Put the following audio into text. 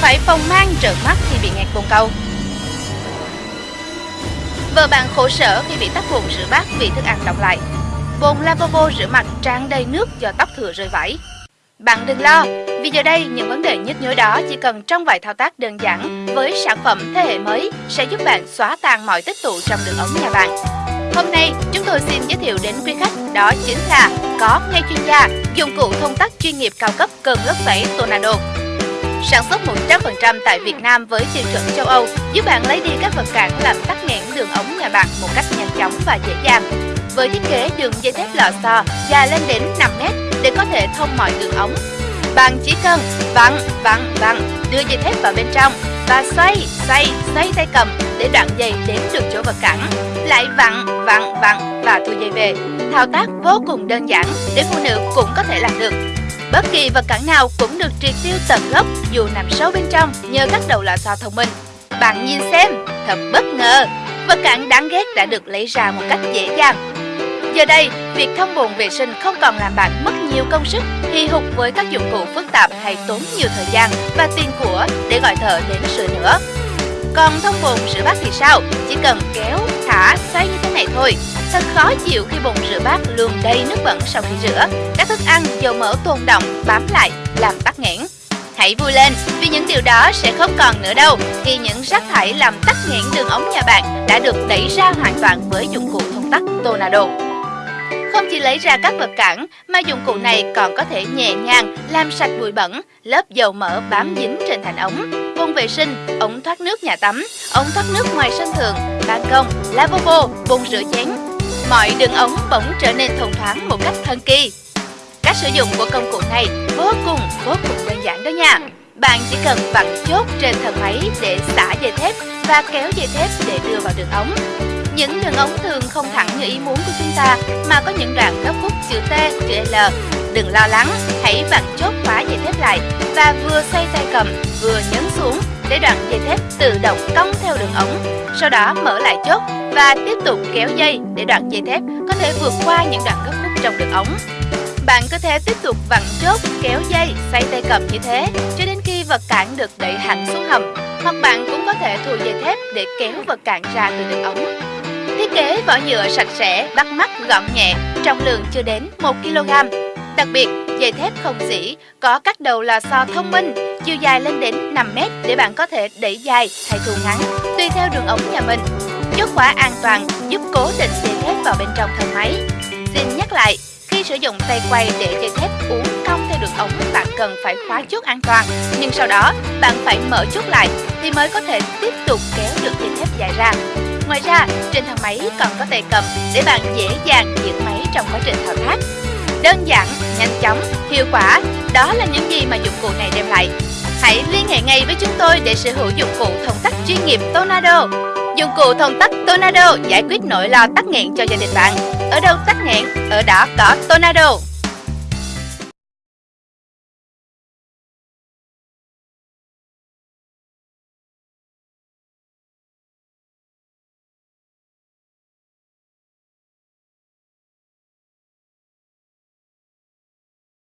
phải phòng mang trợn mắt khi bị nghẹt bồn cầu. Vợ bạn khổ sở khi bị tắc bồn rửa bát vì thức ăn đọng lại. Bồn lavabo rửa mặt tràn đầy nước do tóc thừa rơi vãi. Bạn đừng lo, vì giờ đây những vấn đề nhức nhối đó chỉ cần trong vài thao tác đơn giản với sản phẩm thế hệ mới sẽ giúp bạn xóa tan mọi tích tụ trong đường ống nhà bạn. Hôm nay chúng tôi xin giới thiệu đến quý khách đó chính là có ngay chuyên gia dụng cụ thông tắc chuyên nghiệp cao cấp cơn lốc xoáy Tornado. Sản xuất 100% tại Việt Nam với tiêu chuẩn châu Âu giúp bạn lấy đi các vật cản làm tắc nghẽn đường ống nhà bạn một cách nhanh chóng và dễ dàng. Với thiết kế đường dây thép lò xo dài lên đến 5 mét để có thể thông mọi đường ống. Bạn chỉ cần vặn, vặn, vặn, đưa dây thép vào bên trong và xoay, xoay, xoay tay cầm để đoạn dây đến được chỗ vật cản. Lại vặn, vặn, vặn và thu dây về. Thao tác vô cùng đơn giản để phụ nữ cũng có thể làm được. Bất kỳ vật cản nào cũng được triệt tiêu tận gốc dù nằm sâu bên trong nhờ các đầu lò xo thông minh. Bạn nhìn xem, thật bất ngờ, vật cản đáng ghét đã được lấy ra một cách dễ dàng. Giờ đây, việc thông bồn vệ sinh không còn làm bạn mất nhiều công sức, hì hục với các dụng cụ phức tạp hay tốn nhiều thời gian và tiền của để gọi thợ đến sửa nữa. Còn thông bồn rửa bát thì sao? Chỉ cần kéo, thả, xoay như thế này thôi. Thật khó chịu khi bồn rửa bát luôn đầy nước bẩn sau khi rửa. Các thức ăn, dầu mỡ tồn động, bám lại, làm tắc nghẽn. Hãy vui lên vì những điều đó sẽ không còn nữa đâu khi những rác thải làm tắc nghẽn đường ống nhà bạn đã được đẩy ra hoàn toàn với dụng cụ thông tắc Tornado. Không chỉ lấy ra các vật cản mà dụng cụ này còn có thể nhẹ nhàng làm sạch bụi bẩn, lớp dầu mỡ bám dính trên thành ống, vùng vệ sinh, ống thoát nước nhà tắm, ống thoát nước ngoài sân thượng, ban công, lavabo, bồn rửa chén. Mọi đường ống bỗng trở nên thông thoáng một cách thần kỳ. Cách sử dụng của công cụ này vô cùng vô cùng đơn giản đó nha. Bạn chỉ cần vặn chốt trên thân máy để xả dây thép và kéo dây thép để đưa vào đường ống. Những đường ống thường không thẳng như ý muốn của chúng ta mà có những đoạn góc khúc chữ T, chữ L. Đừng lo lắng, hãy vặn chốt khóa dây thép lại và vừa xoay tay cầm vừa nhấn xuống để đoạn dây thép tự động cong theo đường ống. Sau đó mở lại chốt và tiếp tục kéo dây để đoạn dây thép có thể vượt qua những đoạn gấp khúc trong đường ống. Bạn có thể tiếp tục vặn chốt, kéo dây, xoay tay cầm như thế cho đến khi vật cản được đẩy hẳn xuống hầm. Hoặc bạn cũng có thể thùi dây thép để kéo vật cản ra từ đường ống. Thiết kế vỏ nhựa sạch sẽ, bắt mắt, gọn nhẹ, trọng lượng chưa đến 1 kg. Đặc biệt, dây thép không dỉ, có các đầu lò xo thông minh, chiều dài lên đến 5 mét để bạn có thể đẩy dài hay thu ngắn, tùy theo đường ống nhà mình. Chốt khóa an toàn giúp cố định dây thép vào bên trong thân máy. Xin nhắc lại, khi sử dụng tay quay để dây thép uốn cong theo đường ống, bạn cần phải khóa chốt an toàn. Nhưng sau đó, bạn phải mở chốt lại thì mới có thể tiếp tục kéo được dây thép dài ra. Ngoài ra, trên thang máy còn có tay cầm để bạn dễ dàng giữ máy trong quá trình thao tác. Đơn giản, nhanh chóng, hiệu quả, đó là những gì mà dụng cụ này đem lại. Hãy liên hệ ngay với chúng tôi để sở hữu dụng cụ thông tắc chuyên nghiệp Tornado. Dụng cụ thông tắc Tornado giải quyết nỗi lo tắc nghẽn cho gia đình bạn. Ở đâu tắc nghẽn, ở đó có Tornado.